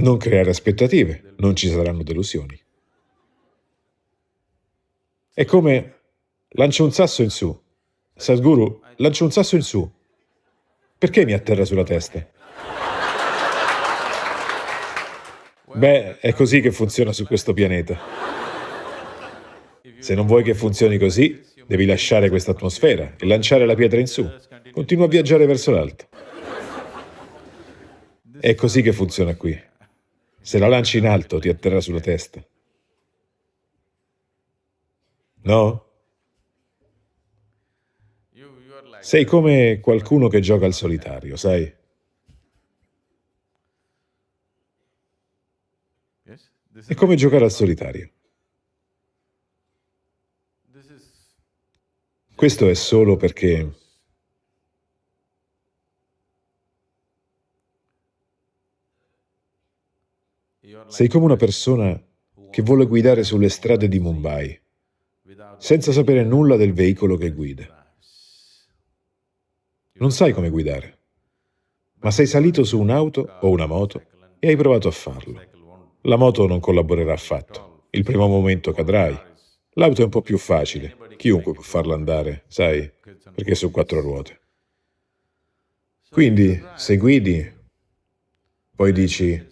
Non creare aspettative, non ci saranno delusioni. È come lancio un sasso in su. Sadhguru, lancio un sasso in su. Perché mi atterra sulla testa? Beh, è così che funziona su questo pianeta. Se non vuoi che funzioni così, devi lasciare questa atmosfera e lanciare la pietra in su. Continua a viaggiare verso l'alto. È così che funziona qui. Se la lanci in alto, ti atterra sulla testa. No? Sei come qualcuno che gioca al solitario, sai? È come giocare al solitario. Questo è solo perché sei come una persona che vuole guidare sulle strade di Mumbai senza sapere nulla del veicolo che guida. Non sai come guidare, ma sei salito su un'auto o una moto e hai provato a farlo. La moto non collaborerà affatto. Il primo momento cadrai. L'auto è un po' più facile. Chiunque può farla andare, sai, perché è su quattro ruote. Quindi, se guidi, poi dici,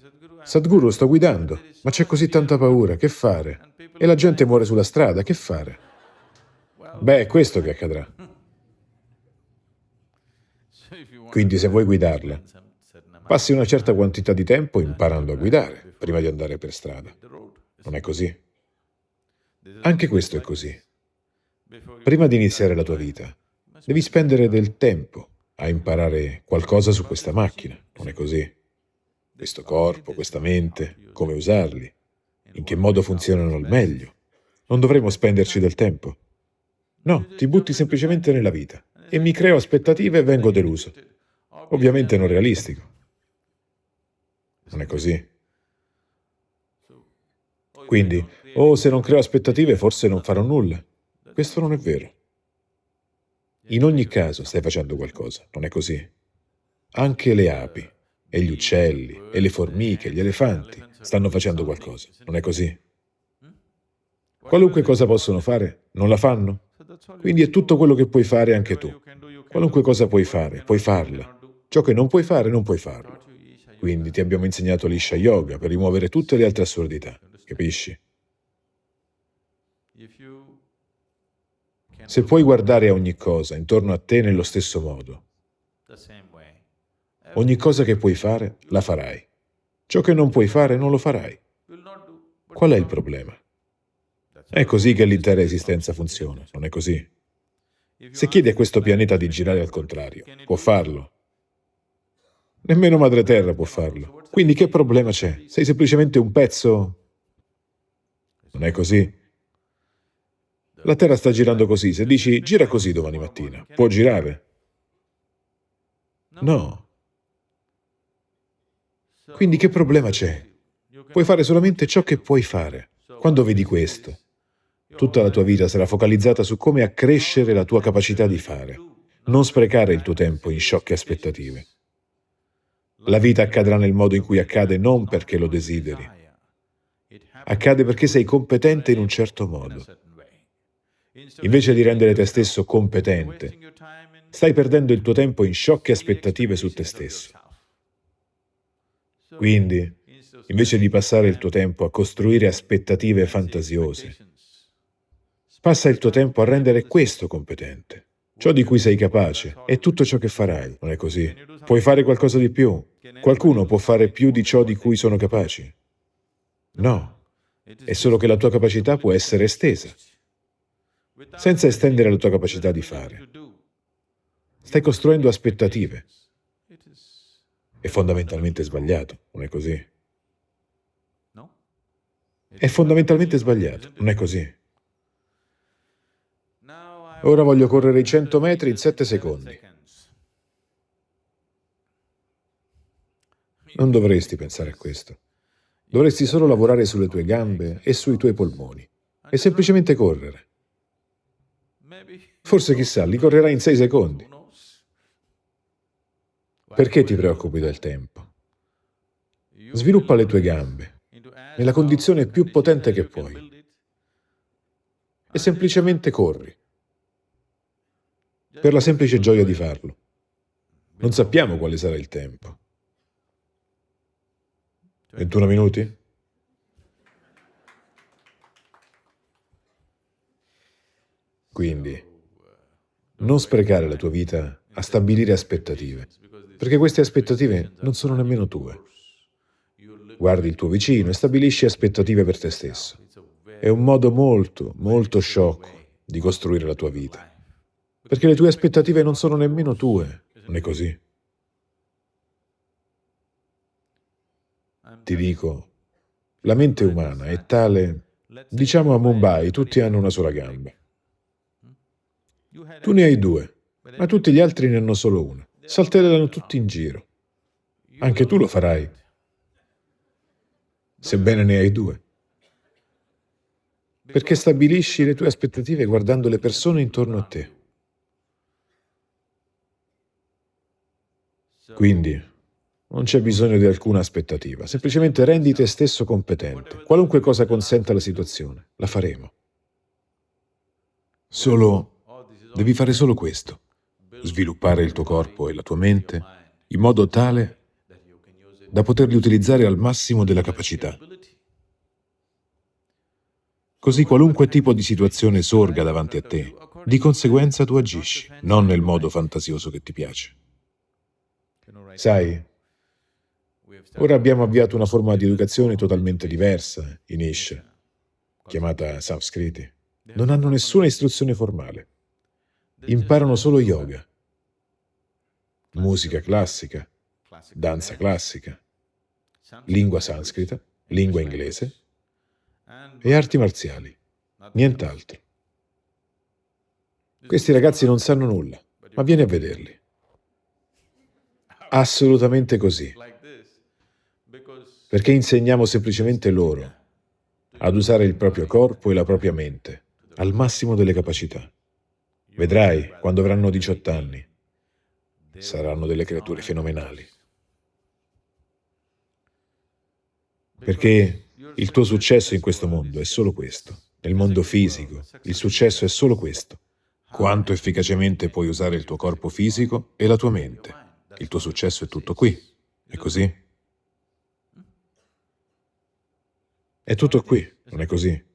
Sadhguru, sto guidando, ma c'è così tanta paura, che fare? E la gente muore sulla strada, che fare? Beh, è questo che accadrà. Quindi se vuoi guidarla, passi una certa quantità di tempo imparando a guidare prima di andare per strada. Non è così? Anche questo è così. Prima di iniziare la tua vita, devi spendere del tempo a imparare qualcosa su questa macchina, non è così? Questo corpo, questa mente, come usarli, in che modo funzionano al meglio. Non dovremmo spenderci del tempo. No, ti butti semplicemente nella vita e mi creo aspettative e vengo deluso. Ovviamente non realistico. Non è così. Quindi, oh, se non creo aspettative forse non farò nulla. Questo non è vero. In ogni caso stai facendo qualcosa, non è così? Anche le api, e gli uccelli, e le formiche, gli elefanti stanno facendo qualcosa, non è così? Qualunque cosa possono fare, non la fanno? Quindi è tutto quello che puoi fare anche tu. Qualunque cosa puoi fare, puoi farla. Ciò che non puoi fare, non puoi farlo. Quindi ti abbiamo insegnato l'Isha Yoga per rimuovere tutte le altre assurdità, capisci? Se puoi guardare a ogni cosa intorno a te nello stesso modo, ogni cosa che puoi fare, la farai. Ciò che non puoi fare, non lo farai. Qual è il problema? È così che l'intera esistenza funziona, non è così? Se chiedi a questo pianeta di girare al contrario, può farlo. Nemmeno Madre Terra può farlo. Quindi che problema c'è? Sei semplicemente un pezzo? Non è così? La Terra sta girando così. Se dici gira così domani mattina, può girare? No. Quindi che problema c'è? Puoi fare solamente ciò che puoi fare. Quando vedi questo, tutta la tua vita sarà focalizzata su come accrescere la tua capacità di fare. Non sprecare il tuo tempo in sciocche aspettative. La vita accadrà nel modo in cui accade non perché lo desideri. Accade perché sei competente in un certo modo. Invece di rendere te stesso competente, stai perdendo il tuo tempo in sciocche aspettative su te stesso. Quindi, invece di passare il tuo tempo a costruire aspettative fantasiose, passa il tuo tempo a rendere questo competente. Ciò di cui sei capace è tutto ciò che farai, non è così? Puoi fare qualcosa di più? Qualcuno può fare più di ciò di cui sono capaci? No, è solo che la tua capacità può essere estesa, senza estendere la tua capacità di fare. Stai costruendo aspettative. È fondamentalmente sbagliato, non è così? È fondamentalmente sbagliato, non è così? Ora voglio correre i 100 metri in 7 secondi. Non dovresti pensare a questo. Dovresti solo lavorare sulle tue gambe e sui tuoi polmoni e semplicemente correre. Forse chissà, li correrai in 6 secondi. Perché ti preoccupi del tempo? Sviluppa le tue gambe nella condizione più potente che puoi e semplicemente corri per la semplice gioia di farlo. Non sappiamo quale sarà il tempo. 21 minuti? Quindi, non sprecare la tua vita a stabilire aspettative, perché queste aspettative non sono nemmeno tue. Guardi il tuo vicino e stabilisci aspettative per te stesso. È un modo molto, molto sciocco di costruire la tua vita, perché le tue aspettative non sono nemmeno tue, non è così? Ti dico, la mente umana è tale, diciamo a Mumbai tutti hanno una sola gamba. Tu ne hai due, ma tutti gli altri ne hanno solo una. Saltellano tutti in giro. Anche tu lo farai, sebbene ne hai due. Perché stabilisci le tue aspettative guardando le persone intorno a te. Quindi, non c'è bisogno di alcuna aspettativa, semplicemente rendi te stesso competente. Qualunque cosa consenta la situazione, la faremo. Solo Devi fare solo questo, sviluppare il tuo corpo e la tua mente in modo tale da poterli utilizzare al massimo della capacità. Così qualunque tipo di situazione sorga davanti a te, di conseguenza tu agisci, non nel modo fantasioso che ti piace. Sai, ora abbiamo avviato una forma di educazione totalmente diversa in Isha, chiamata Samskriti. Non hanno nessuna istruzione formale imparano solo yoga, musica classica, danza classica, lingua sanscrita, lingua inglese e arti marziali, nient'altro. Questi ragazzi non sanno nulla, ma vieni a vederli. Assolutamente così. Perché insegniamo semplicemente loro ad usare il proprio corpo e la propria mente al massimo delle capacità. Vedrai, quando avranno 18 anni, saranno delle creature fenomenali. Perché il tuo successo in questo mondo è solo questo. Nel mondo fisico, il successo è solo questo. Quanto efficacemente puoi usare il tuo corpo fisico e la tua mente. Il tuo successo è tutto qui. È così? È tutto qui, non è così?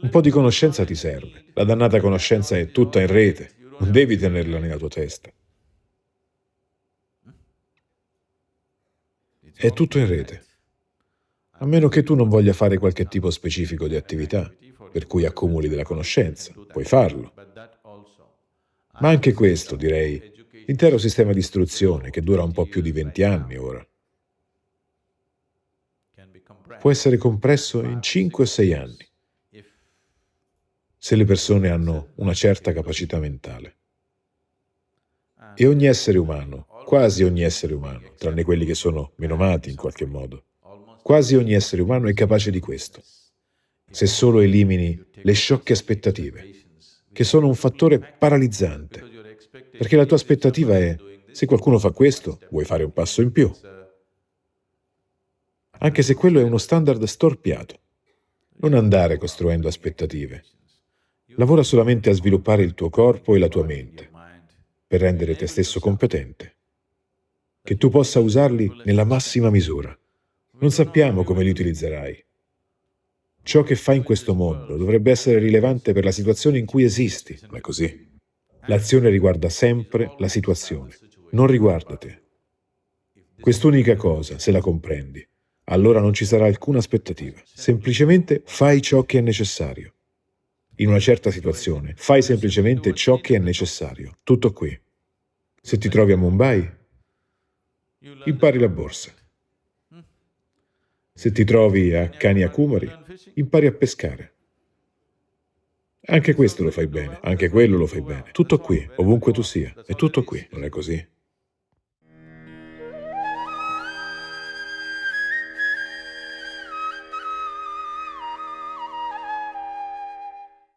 Un po' di conoscenza ti serve. La dannata conoscenza è tutta in rete, non devi tenerla nella tua testa. È tutto in rete. A meno che tu non voglia fare qualche tipo specifico di attività, per cui accumuli della conoscenza, puoi farlo. Ma anche questo, direi, l'intero sistema di istruzione, che dura un po' più di 20 anni ora, può essere compresso in 5 o 6 anni se le persone hanno una certa capacità mentale. E ogni essere umano, quasi ogni essere umano, tranne quelli che sono menomati in qualche modo, quasi ogni essere umano è capace di questo, se solo elimini le sciocche aspettative, che sono un fattore paralizzante, perché la tua aspettativa è, se qualcuno fa questo, vuoi fare un passo in più, anche se quello è uno standard storpiato. Non andare costruendo aspettative, Lavora solamente a sviluppare il tuo corpo e la tua mente per rendere te stesso competente, che tu possa usarli nella massima misura. Non sappiamo come li utilizzerai. Ciò che fai in questo mondo dovrebbe essere rilevante per la situazione in cui esisti, non è così? L'azione riguarda sempre la situazione, non riguarda te. Quest'unica cosa, se la comprendi, allora non ci sarà alcuna aspettativa. Semplicemente fai ciò che è necessario in una certa situazione. Fai semplicemente ciò che è necessario. Tutto qui. Se ti trovi a Mumbai, impari la borsa. Se ti trovi a Kanyakumari, impari a pescare. Anche questo lo fai bene, anche quello lo fai bene. Tutto qui, ovunque tu sia. È tutto qui, non è così?